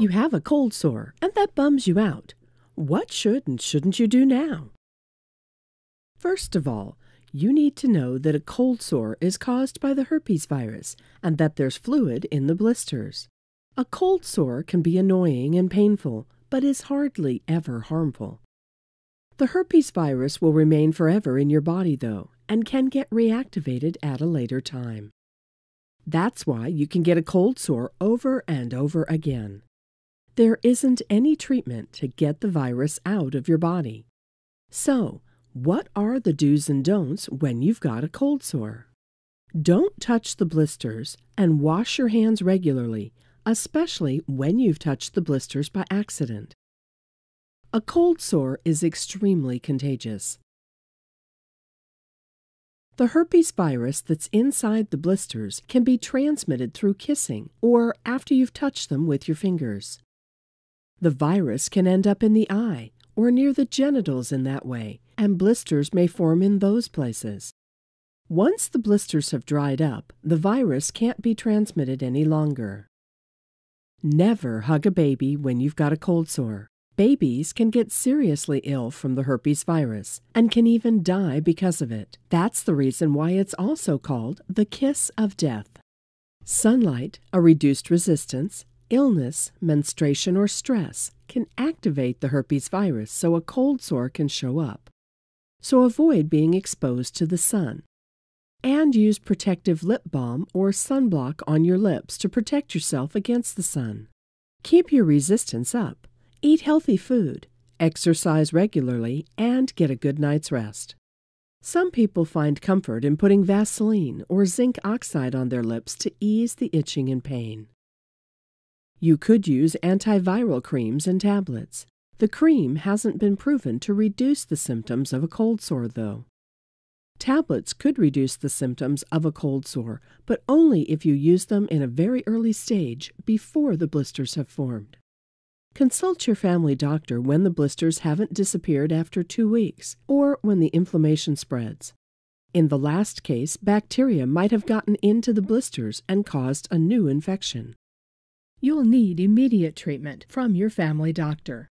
You have a cold sore, and that bums you out. What should and shouldn't you do now? First of all, you need to know that a cold sore is caused by the herpes virus and that there's fluid in the blisters. A cold sore can be annoying and painful, but is hardly ever harmful. The herpes virus will remain forever in your body, though, and can get reactivated at a later time. That's why you can get a cold sore over and over again. There isn't any treatment to get the virus out of your body. So, what are the do's and don'ts when you've got a cold sore? Don't touch the blisters and wash your hands regularly, especially when you've touched the blisters by accident. A cold sore is extremely contagious. The herpes virus that's inside the blisters can be transmitted through kissing or after you've touched them with your fingers. The virus can end up in the eye or near the genitals in that way, and blisters may form in those places. Once the blisters have dried up, the virus can't be transmitted any longer. Never hug a baby when you've got a cold sore. Babies can get seriously ill from the herpes virus and can even die because of it. That's the reason why it's also called the kiss of death. Sunlight, a reduced resistance, illness, menstruation, or stress can activate the herpes virus so a cold sore can show up. So avoid being exposed to the sun. And use protective lip balm or sunblock on your lips to protect yourself against the sun. Keep your resistance up. Eat healthy food, exercise regularly, and get a good night's rest. Some people find comfort in putting Vaseline or zinc oxide on their lips to ease the itching and pain. You could use antiviral creams and tablets. The cream hasn't been proven to reduce the symptoms of a cold sore, though. Tablets could reduce the symptoms of a cold sore, but only if you use them in a very early stage before the blisters have formed. Consult your family doctor when the blisters haven't disappeared after two weeks or when the inflammation spreads. In the last case, bacteria might have gotten into the blisters and caused a new infection. You'll need immediate treatment from your family doctor.